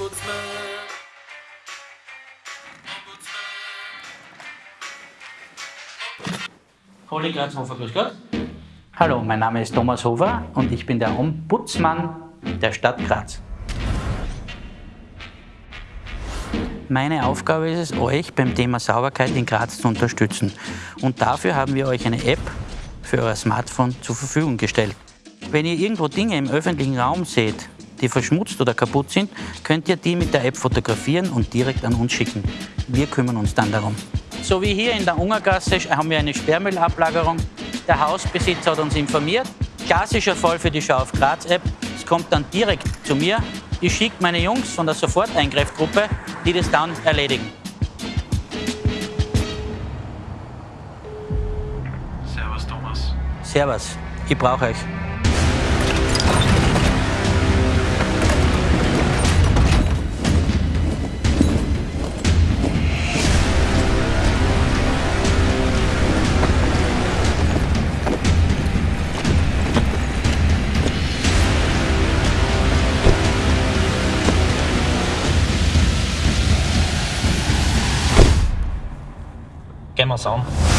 Ombudsman. Holly Grazhofer, grüß Gott. Hallo, mein Name ist Thomas Hofer und ich bin der Ombudsmann der Stadt Graz. Meine Aufgabe ist es, euch beim Thema Sauberkeit in Graz zu unterstützen. Und dafür haben wir euch eine App für euer Smartphone zur Verfügung gestellt. Wenn ihr irgendwo Dinge im öffentlichen Raum seht, die verschmutzt oder kaputt sind, könnt ihr die mit der App fotografieren und direkt an uns schicken. Wir kümmern uns dann darum. So wie hier in der Ungergasse haben wir eine Sperrmüllablagerung. Der Hausbesitzer hat uns informiert. Klassischer Fall für die Schau auf Graz App. Es kommt dann direkt zu mir. Ich schicke meine Jungs von der Soforteingreiffgruppe, die das dann erledigen. Servus Thomas. Servus, ich brauche euch. Gehen wir's an.